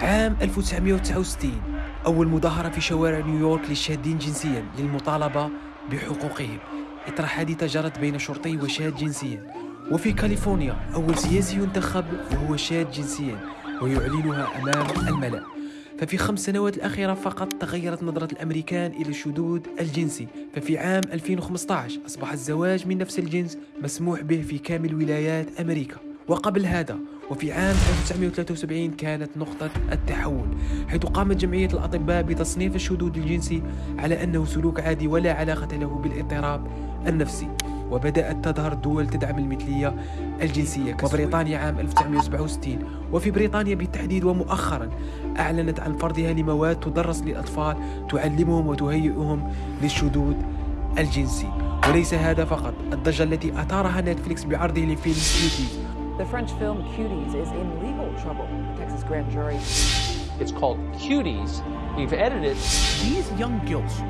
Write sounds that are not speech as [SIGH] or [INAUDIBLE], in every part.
عام 1969 أول مظاهرة في شوارع نيويورك للشاذين جنسيا للمطالبة بحقوقهم. إثر حادثة جرت بين شرطي وشاذ جنسيا. وفي كاليفورنيا أول سياسي ينتخب وهو شاذ جنسيا ويعلنها أمام الملأ. ففي خمس سنوات الأخيرة فقط تغيرت نظرة الأمريكان إلى الشذوذ الجنسي. ففي عام 2015 أصبح الزواج من نفس الجنس مسموح به في كامل ولايات أمريكا. وقبل هذا وفي عام 1973 كانت نقطة التحول حيث قامت جمعية الأطباء بتصنيف الشذوذ الجنسي على أنه سلوك عادي ولا علاقة له بالاضطراب النفسي. وبدأت تظهر دول تدعم المثلية الجنسية وبريطانيا عام 1967 وفي بريطانيا بالتحديد ومؤخرا أعلنت عن فرضها لمواد تدرس للأطفال تعلمهم وتهيئهم للشذوذ الجنسي. وليس هذا فقط الضجة التي أثارها نتفليكس بعرضه لفيلم Cuties The French film Cuties is in legal trouble. The Texas grand jury. It's called Cuties. We've edited. these young girls,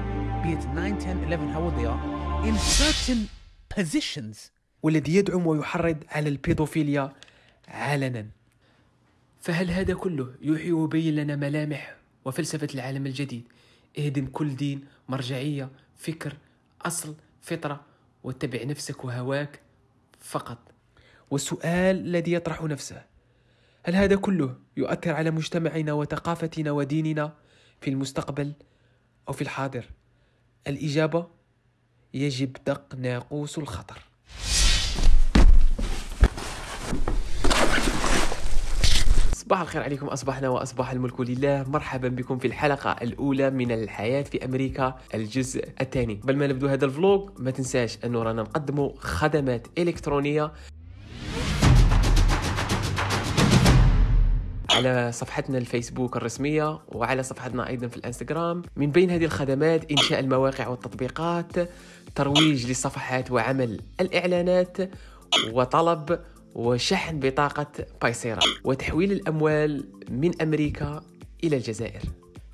be it 9, 10, 11, how old they are, in certain positions, والذي يدعم ويحرض على البيدوفيليا علنا فهل هذا كله يوحي ويبين لنا ملامح وفلسفة العالم الجديد اهدم كل دين مرجعية فكر أصل فطرة واتبع نفسك وهواك فقط والسؤال الذي يطرح نفسه. هل هذا كله يؤثر على مجتمعنا وثقافتنا وديننا في المستقبل أو في الحاضر؟ الإجابة يجب دق ناقوس الخطر. صباح الخير عليكم أصبحنا وأصبح الملك لله. مرحبا بكم في الحلقة الأولى من الحياة في أمريكا الجزء الثاني. قبل ما نبدو هذا الفلوق ما تنساش أنه رانا نقدموا خدمات إلكترونية. على صفحتنا الفيسبوك الرسمية وعلى صفحتنا أيضا في الإنستغرام. من بين هذه الخدمات إنشاء المواقع والتطبيقات ترويج للصفحات وعمل الإعلانات وطلب وشحن بطاقة بايسيرا وتحويل الأموال من أمريكا إلى الجزائر.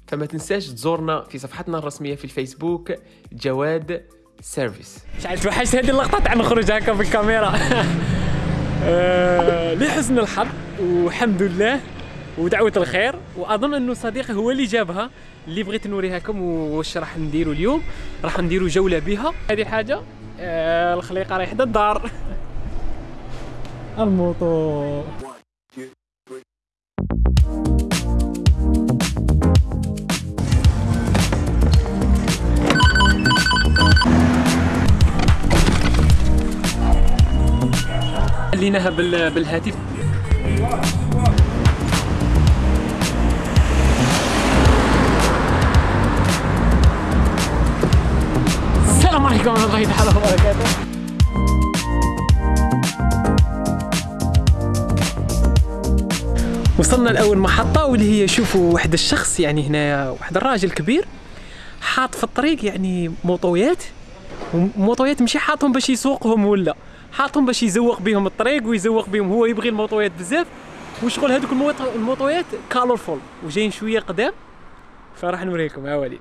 فما تنساش تزورنا في صفحتنا الرسمية في الفيسبوك جواد سيرفيس. عارف توحشت هذه اللقطة؟ تاع نخرج هكا في الكاميرا [LAUGHS] آه، لحسن الحظ والحمد لله. ودعوة الخير وأظن أنه صديقي هو اللي جابها اللي بغيت نوريها لكم واش راح نديروا اليوم. راح نديروا جولة بها. هذه حاجة آه، الخليقة رايحة الدار [LAUGHS] الموطور خليناها بال... بالهاتف. عليكم ورحمة الله وبركاته. وصلنا لأول محطة واللي هي شوفوا واحد الشخص يعني هنا واحد الراجل كبير حاط في الطريق يعني موطويات موطويات ماشي حاطهم باش يسوقهم ولا حاطهم باش يزوق بهم الطريق ويزوق بهم هو يبغي الموطويات بزاف. وشغل هذوك الموط- الموطويات كالورفول وجايين شوية قدام. فراح نوريكم يا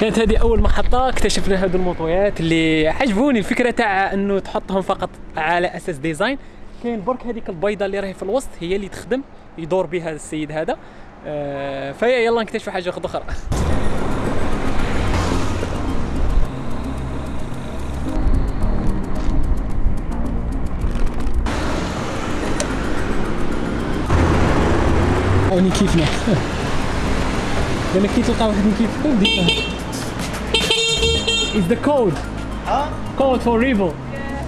كانت هذه أول محطة اكتشفنا هذو الموطويات اللي عجبوني. الفكرة تاع أنه تحطهم فقط على أساس design. كاين برك هذيك البيضة اللي راهي في الوسط هي اللي تخدم يدور بها السيد هذا. آه فيا يلا نكتشفوا حاجة أخرى. هوني كيفنا [LAUGHS] لأن كي تلقى واحد كيفكم ديما It's the code. Huh? Code for Revo.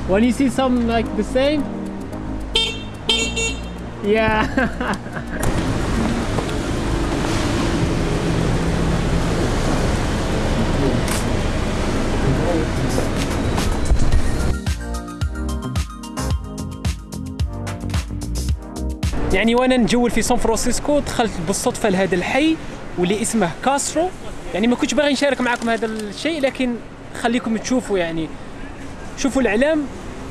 When you see something like the same. Yeah. [LAUGHS] يعني وأنا نجول في سان فرانسيسكو دخلت بالصدفة لهذا الحي واللي اسمه كاسترو يعني ما كنتش باغي نشارك معكم هذا الشيء لكن خليكم تشوفوا يعني شوفوا الإعلام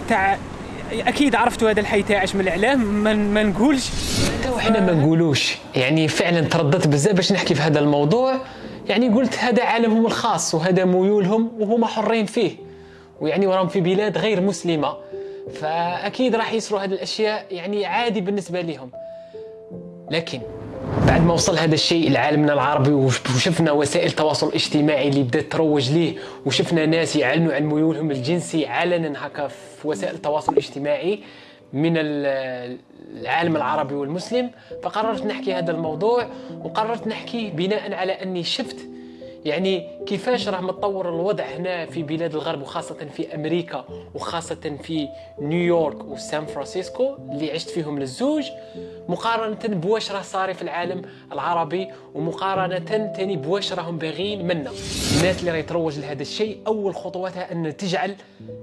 تاع أكيد عرفتوا هذا الحي تاعش من الإعلام ما, ما نقولش. حتى وحنا ما نقولوش. يعني فعلا ترددت بزاف باش نحكي في هذا الموضوع. يعني قلت هذا عالمهم الخاص وهذا ميولهم وهما حرين فيه. ويعني وراهم في بلاد غير مسلمة. فأكيد راح يصيروا هذه الأشياء يعني عادي بالنسبة لهم لكن بعد ما وصل هذا الشيء لعالمنا العربي وشفنا وسائل التواصل الاجتماعي اللي بدات تروج ليه وشفنا ناس يعلنوا عن ميولهم الجنسي علنا هكا في وسائل التواصل الاجتماعي من العالم العربي والمسلم. فقررت نحكي هذا الموضوع وقررت نحكي بناء على أني شفت يعني كيفاش راه متطور الوضع هنا في بلاد الغرب وخاصة في أمريكا وخاصة في نيويورك وسان فرانسيسكو اللي عشت فيهم للزوج مقارنة بواش راه صاري في العالم العربي ومقارنة تاني بواش راهم باغيين منا. الناس اللي راهي تروج لهذا الشيء أول خطواتها أن تجعل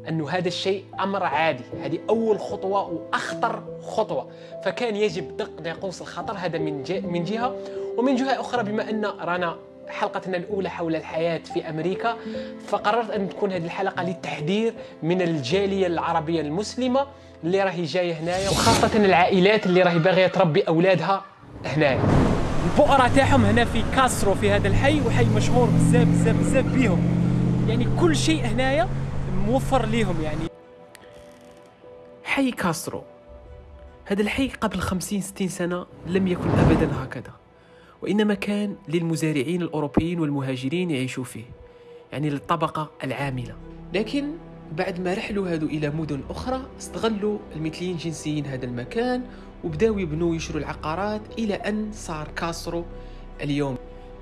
أنه هذا الشيء أمر عادي. هذه أول خطوة وأخطر خطوة. فكان يجب دق ناقوس الخطر هذا من من جهة ومن جهة أخرى بما أن رانا حلقتنا الأولى حول الحياة في أمريكا فقررت أن تكون هذه الحلقة للتحذير من الجالية العربية المسلمة اللي راهي جاية هنايا وخاصة العائلات اللي راهي باغية تربي أولادها هنايا. البؤرة تاعهم هنا في كاسترو في هذا الحي وحي مشهور بزاف بزاف بزاف بيهم. يعني كل شيء هنايا موفر ليهم يعني. حي كاسترو. هذا الحي قبل خمسين ستين سنة لم يكن أبدا هكذا. وإنما كان للمزارعين الأوروبيين والمهاجرين يعيشوا فيه يعني للطبقة العاملة. لكن بعد ما رحلوا هادو إلى مدن أخرى استغلوا المثليين الجنسيين هذا المكان وبداوا يبنوا يشروا العقارات إلى أن صار كاسرو اليوم.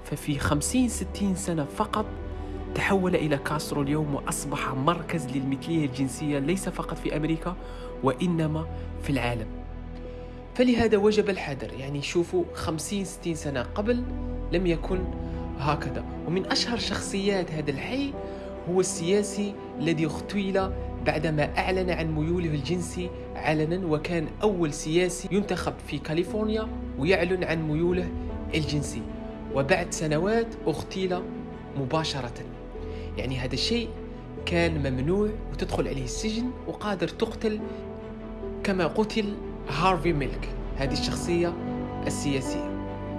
ففي خمسين ستين سنة فقط تحول إلى كاسترو اليوم وأصبح مركز للمثلية الجنسية ليس فقط في أمريكا وإنما في العالم. فلهذا وجب الحذر. يعني شوفوا خمسين ستين سنة قبل لم يكن هكذا. ومن أشهر شخصيات هذا الحي هو السياسي الذي اغتيل بعدما أعلن عن ميوله الجنسي علنا وكان أول سياسي ينتخب في كاليفورنيا ويعلن عن ميوله الجنسي. وبعد سنوات اغتيل مباشرة. يعني هذا الشيء كان ممنوع وتدخل عليه السجن وقادر تقتل كما قتل هارفي ميلك. هذه الشخصية السياسية.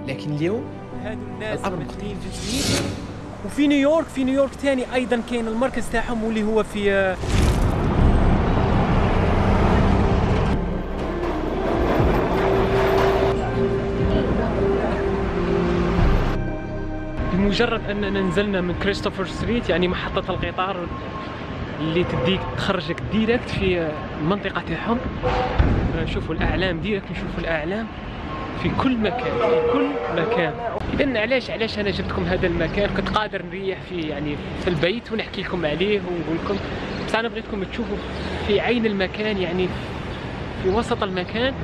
لكن اليوم هادو الناس الأمر جنسيين وفي نيويورك في نيويورك ثاني أيضا كاين المركز تاعهم واللي هو في بمجرد أننا نزلنا من Christopher Street يعني محطة القطار. اللي تديك تخرجك direct في المنطقة تاعهم نشوفوا الأعلام direct نشوفوا الأعلام في كل مكان في كل مكان. اذا علاش علاش أنا جبتكم هذا المكان؟ كنت قادر نريح في يعني في البيت ونحكي لكم عليه ونقول لكم. بس أنا بغيتكم تشوفوا في عين المكان يعني في وسط المكان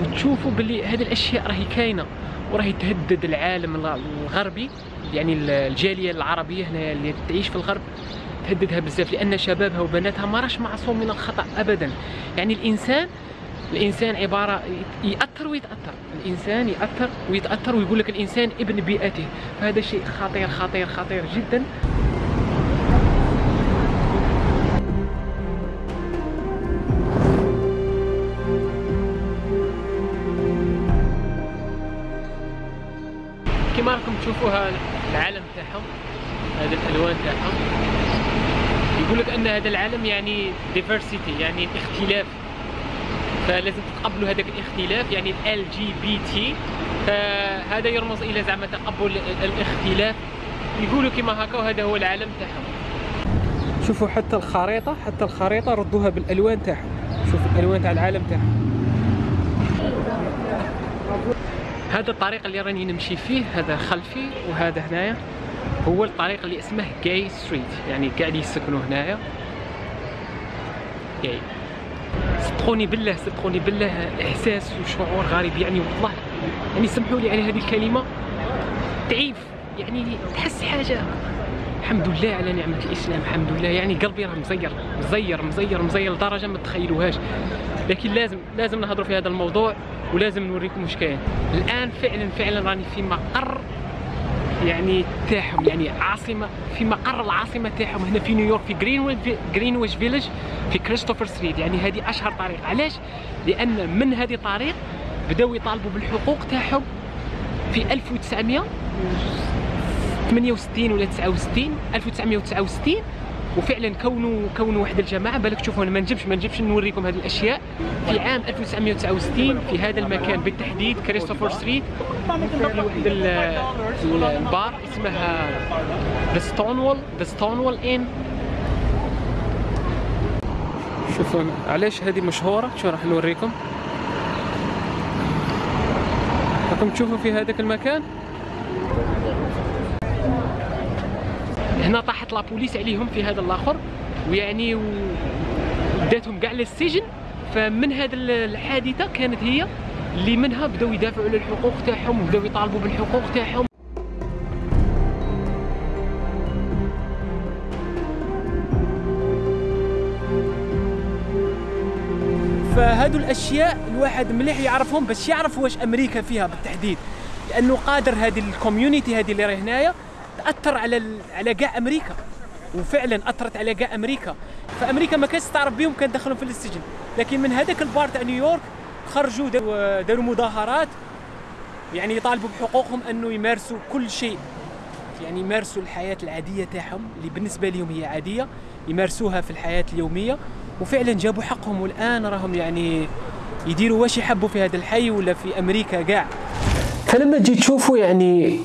وتشوفوا باللي هذه الأشياء راهي كاينة وراهي تهدد العالم الغربي. يعني الجالية العربية هنا اللي تعيش في الغرب. تهددها بزاف لأن شبابها وبناتها ما راش معصوم من الخطأ ابدا. يعني الإنسان الإنسان عبارة يأثر ويتأثر. الإنسان يأثر ويتأثر ويقول لك الإنسان ابن بيئته. فهذا شيء خطير خطير خطير جدا. كما راكم تشوفوها العالم تاعهم هذه الألوان تاعهم. يقول لك أن هذا العالم يعني diversity يعني اختلاف. فلازم تقبلوا هذاك الاختلاف يعني LGBT فهذا يرمز إلى زعما تقبل الاختلاف. يقولوا كما هكا وهذا هو العالم تاعهم. شوفوا حتى الخريطة حتى الخريطة ردوها بالألوان تاعهم. شوفوا الألوان تاع العالم تاعهم. هذا الطريق اللي راني نمشي فيه هذا خلفي وهذا هنايا. هو الطريق اللي اسمه جاي ستريت يعني كاع اللي يسكنوا هنايا. جاي صدقوني بالله صدقوني بالله إحساس وشعور غريب يعني والله. يعني سمحوا لي على هذه الكلمة تعيف يعني تحس حاجة. الحمد لله على نعمة الإسلام الحمد لله. يعني قلبي راه مزير مزير مزير مزير لدرجة ما تخيلوهاش. لكن لازم لازم نهضروا في هذا الموضوع ولازم نوريكم واش كاين. الآن فعلا فعلا راني في مقر يعني تاعهم يعني عاصمة في مقر العاصمة تاعهم هنا في نيويورك في Greenwich Greenwich Village في Christopher Street يعني هذه أشهر طريق. علاش؟ لأن من هذه الطريق بداو يطالبوا بالحقوق تاعهم في 1968 ولا 69 1969 وفعلا كونوا كونوا واحد الجماعة بالك تشوفوا أنا ما نجمش ما نجمش نوريكم هذه الأشياء. في عام 1969 في هذا المكان بالتحديد Christopher Street في واحد ال- البار اسمها The Stonewall The Stonewall Inn شوفوا علاش هذه مشهورة؟ شو راح نوريكم. راكم تشوفوا في هذاك المكان؟ هنا طاحت لابوليس عليهم في هذا الآخر ويعني وداتهم كاع للسجن. فمن هذه الحادثة كانت هي اللي منها بداو يدافعوا على الحقوق تاعهم وبداو يطالبوا بالحقوق تاعهم. فهادو الأشياء الواحد مليح يعرفهم باش يعرف واش أمريكا فيها بالتحديد. لأنه قادر هذه ال community هذه اللي راهي هنايا تأثر على ال- على كاع أمريكا. وفعلا أثرت على كاع أمريكا. فأمريكا ما كانتش تعرف بهم كان دخلهم في السجن لكن من هذاك البار تاع نيويورك خرجوا داروا داروا مظاهرات يعني يطالبوا بحقوقهم أنه يمارسوا كل شيء. يعني يمارسوا الحياة العادية تاعهم اللي بالنسبة لهم هي عادية يمارسوها في الحياة اليومية. وفعلا جابوا حقهم. والآن راهم يعني يديروا واش يحبوا في هذا الحي ولا في أمريكا كاع فلما تجي تشوفوا يعني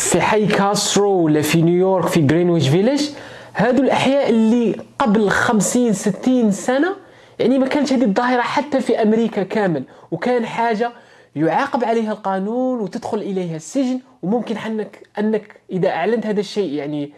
في حي كاسترو ولا في نيويورك في Greenwich Village هادو الأحياء اللي قبل 50 60 سنة يعني ما كانت هذه الظاهرة حتى في أمريكا كامل. وكان حاجة يعاقب عليها القانون وتدخل إليها السجن وممكن انك أنك إذا أعلنت هذا الشيء يعني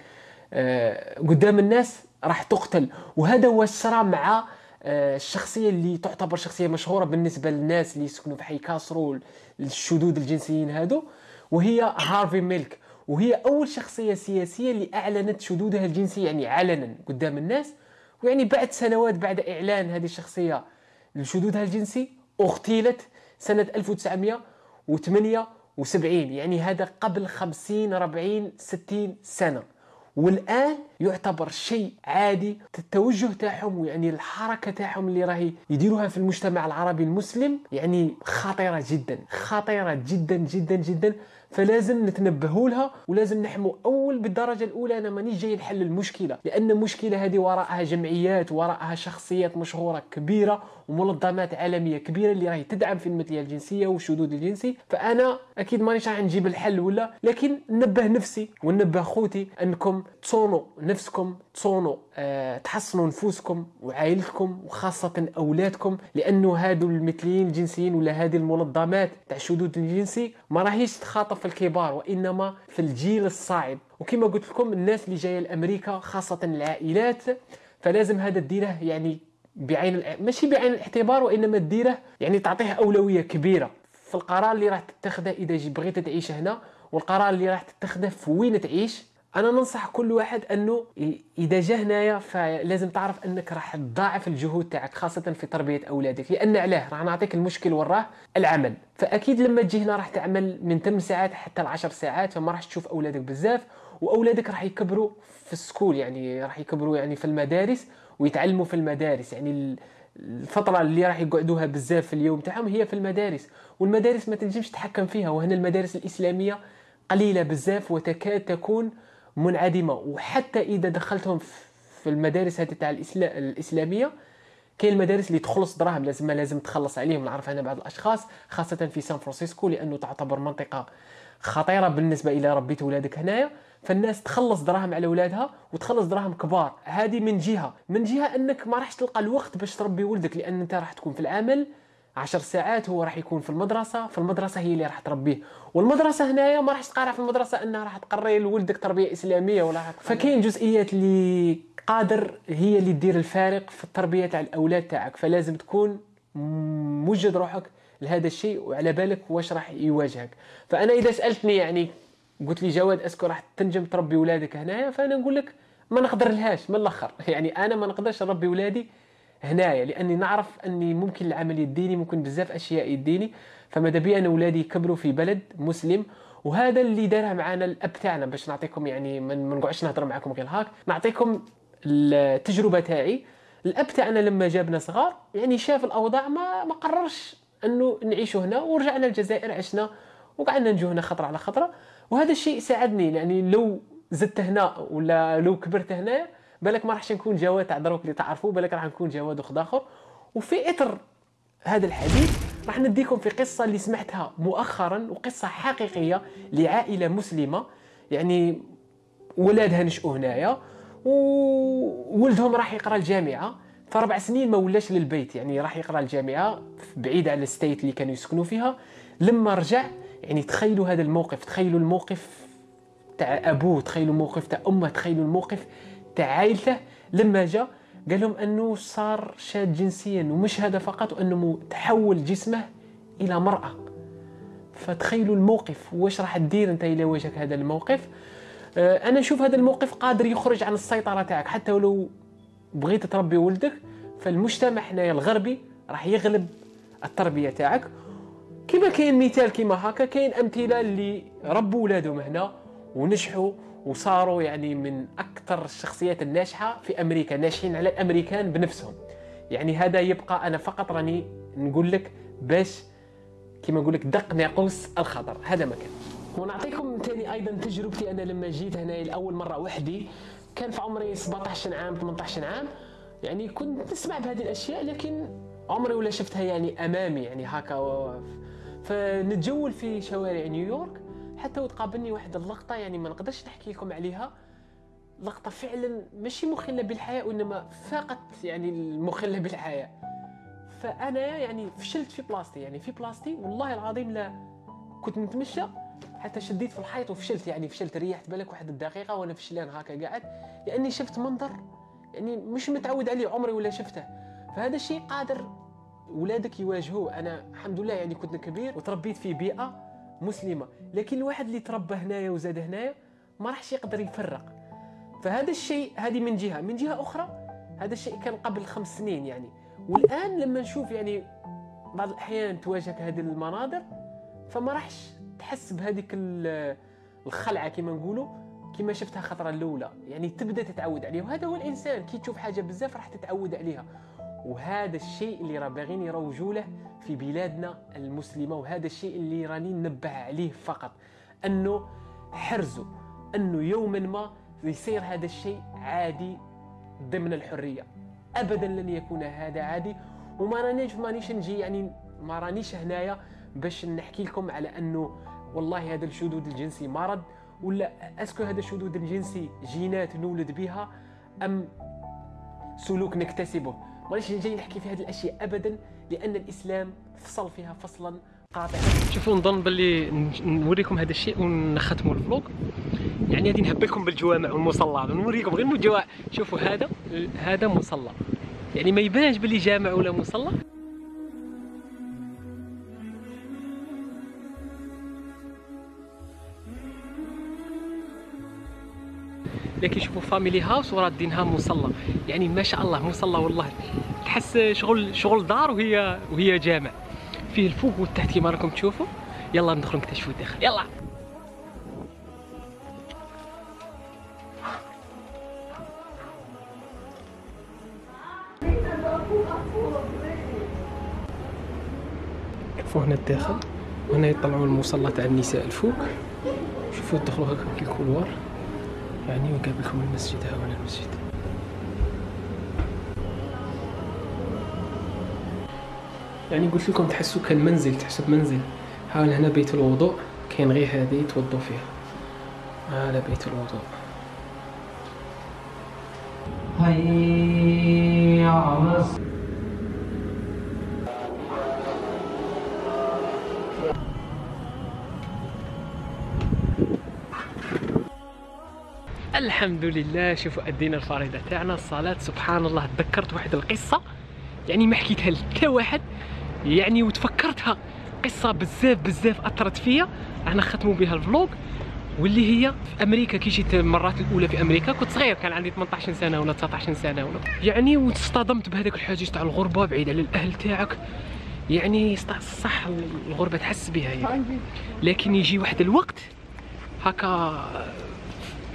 آه، قدام الناس راح تقتل. وهذا هو الصراع مع آه، الشخصية اللي تعتبر شخصية مشهورة بالنسبة للناس اللي يسكنوا في حي كاسرو الشذوذ الجنسيين هادو وهي هارفي ميلك. وهي أول شخصية سياسية اللي أعلنت شذوذها الجنسي يعني علنا قدام الناس. ويعني بعد سنوات بعد إعلان هذه الشخصية لشذوذها الجنسي أغتيلت سنة 1978 يعني هذا قبل 50 40 60 سنة. والآن يعتبر شيء عادي التوجه تاعهم ويعني الحركة تاعهم اللي راهي يديروها في المجتمع العربي المسلم يعني خطيرة جدا خطيرة جدا جدا جدا. فلازم نتنبهوا لها ولازم نحموا أول بالدرجة الأولى أنا مانيش جاي نحل المشكلة لأن المشكلة هذه وراءها جمعيات وراءها شخصيات مشهورة كبيرة ومنظمات عالمية كبيرة اللي راهي تدعم في المثلية الجنسية والشذوذ الجنسي فأنا أكيد مانيش راح نجيب الحل ولا لكن ننبه نفسي وننبه خوتي أنكم تصونوا نفسكم تصونوا أه تحصنوا نفوسكم وعائلتكم وخاصة أولادكم لأنه هادو المثليين الجنسيين ولا هذه المنظمات تاع الشذوذ الجنسي ما راهيش تخاطب في الكبار وإنما في الجيل الصاعد. وكما قلت لكم الناس اللي جاية لأمريكا خاصة العائلات فلازم هذا ديره يعني بعين الع- ماشي بعين الاعتبار وإنما ديره يعني تعطيه أولوية كبيرة. في القرار اللي راح تتخذه إذا بغيت تعيش هنا والقرار اللي راح تتخذه في وين تعيش أنا ننصح كل واحد أنه إذا جا هنايا فلازم تعرف أنك راح تضاعف الجهود تاعك خاصة في تربية أولادك لأن علاه راح نعطيك المشكل وراه العمل. فأكيد لما تجي هنا راح تعمل من 8 ساعات حتى ل 10 ساعات فما راح تشوف أولادك بزاف وأولادك راح يكبروا في السكول يعني راح يكبروا يعني في المدارس ويتعلموا في المدارس. يعني ال- الفترة اللي راح يقعدوها بزاف في اليوم تاعهم هي في المدارس والمدارس ما تنجمش تتحكم فيها. وهنا المدارس الإسلامية قليلة بزاف وتكاد تكون منعدمة. وحتى إذا دخلتهم في المدارس هذه تاع الإسلامية كاين المدارس اللي تخلص دراهم لازم لازم تخلص عليهم. نعرف أنا بعض الأشخاص خاصة في سان فرانسيسكو لأنه تعتبر منطقة خطيرة بالنسبة إلى ربيت ولادك هنايا. فالناس تخلص دراهم على اولادها وتخلص دراهم كبار. هذه من جهة. من جهة أنك ما راحش تلقى الوقت باش تربي ولدك لأن أنت راح تكون في العمل عشر ساعات هو راح يكون في المدرسة فالمدرسة هي اللي راح تربيه. والمدرسة هنايا ما راح تقارع في المدرسة إنها راح تقري لولدك تربية إسلامية ولا فكاين جزئيات اللي قادر هي اللي تدير الفارق في التربية تاع الأولاد تاعك. فلازم تكون موجد روحك لهذا الشيء وعلى بالك واش راح يواجهك. فأنا إذا سألتني يعني قلت لي جواد est-ce que راح تنجم تربي ولادك هنايا فأنا نقول لك ما نقدر لهاش من الأخر. [LAUGHS] يعني أنا ما نقدرش نربي ولادي هنايا لأني نعرف أني ممكن العمل يديني ممكن بزاف أشياء يديني فماذا بي ان اولادي يكبروا في بلد مسلم وهذا اللي دارها معنا الأب تاعنا. باش نعطيكم يعني ما نقعدش نهضر معكم غير هاك. نعطيكم التجربة تاعي. الأب تاعنا لما جابنا صغار يعني شاف الأوضاع ما ما قررش أنه نعيشوا هنا ورجعنا الجزائر عشنا وقعدنا نجو هنا خطرة على خطرة. وهذا الشيء ساعدني يعني لو زدت هنا ولا لو كبرت هنا بالك ما راحش نكون جواد تاع دروك اللي تعرفوه بالك راح نكون جواد وخد آخر. وفي اثر هذا الحديث راح نديكم في قصة اللي سمعتها مؤخرا وقصة حقيقية لعائلة مسلمة. يعني ولادها نشأوا هنايا وولدهم راح يقرأ الجامعة. فربع سنين ما ولاش للبيت يعني راح يقرأ الجامعة بعيد على الستيت اللي كانوا يسكنوا فيها. لما رجع يعني تخيلوا هذا الموقف تخيلوا الموقف تاع أبوه تخيلوا الموقف تاع أمه تخيلوا الموقف تاع عائلته لما جاء قال لهم أنه صار شاد جنسيا ومش هذا فقط وأنه تحول جسمه إلى مرأة. فتخيلوا الموقف واش راح تدير أنت إلى وجهك هذا الموقف؟ آه، أنا نشوف هذا الموقف قادر يخرج عن السيطرة تاعك. حتى ولو بغيت تربي ولدك فالمجتمع حنايا الغربي راح يغلب التربية تاعك. كما كاين مثال كما هكا كاين أمثلة اللي ربوا ولادهم هنا ونجحوا وصاروا يعني من أكثر الشخصيات الناجحة في أمريكا ناجحين على الأمريكان بنفسهم. يعني هذا يبقى أنا فقط راني نقول لك باش كما نقول لك دق ناقوس الخطر. هذا مكان ونعطيكم ثاني أيضا تجربتي. أنا لما جيت هنا لأول مرة وحدي كان في عمري 17 عام 18 عام. يعني كنت نسمع بهذه الأشياء لكن عمري ولا شفتها يعني أمامي يعني هكا. فنتجول في شوارع نيويورك. حتى وتقابلني واحد اللقطة يعني ما نقدرش نحكي لكم عليها. لقطة فعلا ماشي مخلة بالحياة وإنما فاقت يعني المخلة بالحياة. فأنا يعني فشلت في بلاصتي يعني في بلاصتي والله العظيم لا كنت نتمشى حتى شديت في الحيط وفشلت. يعني فشلت ريحت بالك واحد الدقيقة وأنا فشلان هكا قاعد لأني شفت منظر يعني مش متعود عليه عمري ولا شفته. فهذا الشيء قادر ولادك يواجهوه. أنا الحمد لله يعني كنت كبير وتربيت في بيئة مسلمة. لكن الواحد اللي تربى هنايا وزاد هنايا ما راحش يقدر يفرق. فهذا الشيء هذه من جهة. من جهة أخرى هذا الشيء كان قبل خمس سنين يعني. والآن لما نشوف يعني بعض الأحيان تواجهك هذه المناظر فما راحش تحس بهذيك الخلعة كما نقولوا كما شفتها خطرة الأولى. يعني تبدأ تتعود عليها. وهذا هو الإنسان. كي تشوف حاجة بزاف راح تتعود عليها. وهذا الشيء اللي راه باغيين يروجوا له في بلادنا المسلمة وهذا الشيء اللي راني ننبه عليه فقط أنه حرزوا أنه يوما ما يصير هذا الشيء عادي ضمن الحرية. ابدا لن يكون هذا عادي وما رانيش مانيش نجي يعني ما رانيش هنايا باش نحكي لكم على أنه والله هذا الشذوذ الجنسي مرض ولا est-ce que هذا الشذوذ الجنسي جينات نولد بها أم سلوك نكتسبه. مانيش جاي نحكي في هذه الأشياء ابدا؟ لأن الإسلام فصل فيها فصلا قاطعا شوفوا نظن باللي نوريكم هذا الشيء ونختموا الفلوق. يعني غادي نهبلكم بالجوامع والمصلى. نوريكم غير الجوامع شوفوا هذا هذا مصلى. يعني ما يبانش باللي جامع ولا مصلى. لكن شوفوا فاميلي هاوس ورادينها مصلى. يعني ما شاء الله مصلى والله. تحس شغل شغل دار وهي وهي جامع. فيه الفوق والتحت كما راكم تشوفوا. يلا ندخلوا نكتشفوا الداخل يلا. شوفوا هنا الداخل. هنا يطلعوا المصلى تاع النساء الفوق. شوفوا تدخلوا هكا في الكولوار. يعني وقابلكم المسجد هنا المسجد. يعني قلت لكم تحسوا كان منزل تحسوا بمنزل ها هنا بيت الوضوء كاين غير هذه يتوضوا فيها. هذا بيت الوضوء. هيا الحمد لله. شوفوا ادينا الفريضه تاعنا الصلاة سبحان الله. تذكرت واحد القصة؟ يعني ما حكيتها لحتى واحد. يعني وتفكرتها. قصة بزاف بزاف أثرت فيا. أنا ختموا بها الفلوق. واللي هي في أمريكا. كي جيت المرات الأولى في أمريكا كنت صغير. كان عندي 18 سنة ولا 19 سنة ولا. يعني واصطدمت بهذاك الحاجز تاع الغربة بعيد على الأهل تاعك. يعني صح الغربة تحس بها يعني. لكن يجي واحد الوقت هكا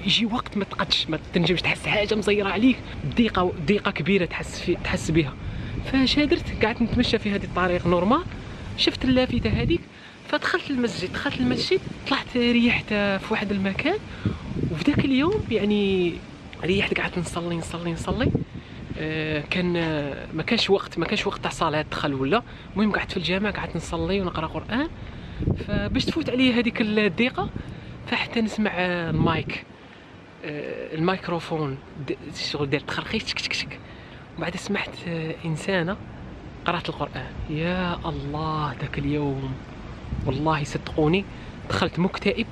يجي وقت ما تقدش ما تنجمش تحس حاجة مزيرة عليك. ضيقه ضيقه كبيرة تحس في تحس بها فاش درت قعدت نتمشى في هذه الطريق نورمال. شفت اللافته هذيك فدخلت المسجد دخلت المسجد طلعت ريحت في واحد المكان. وفي ذاك اليوم يعني ريحت قعدت نصلي نصلي نصلي. آه، كان ما كانش وقت ما كانش وقت تاع صلاة دخل ولا. المهم قعدت في الجامع قعدت نصلي ونقرأ قرآن. فباش تفوت عليا هذيك الضيقه فحتى نسمع المايك الميكروفون د- شغل دار تخرخيش تك تك تك وبعد سمعت آه، إنسانة قرأت القرآن. يا الله ذاك اليوم والله صدقوني دخلت مكتئب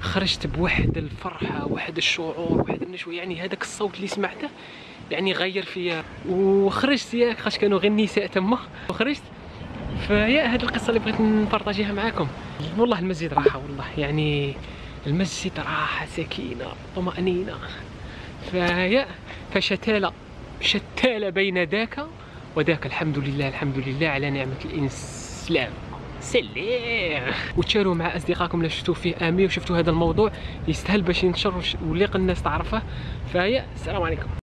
خرجت بواحد الفرحة واحد الشعور واحد النشوة. يعني هذاك الصوت اللي سمعته يعني غير فيا. وخرجت ياك خاش كانوا غير النساء تما. وخرجت فيا هذه القصة اللي بغيت نبارطاجيها معاكم. والله المسجد راحة والله. يعني المسجد راحه سكينة طمأنينة. فيا فشتال شتال بين ذاك وذاك. الحمد لله الحمد لله على نعمة الإسلام. سلام وتشاروا مع أصدقائكم اللي شفتوا فيه امي وشفتوا هذا الموضوع. يستاهل باش ينشر وليق الناس تعرفه. فيا السلام عليكم.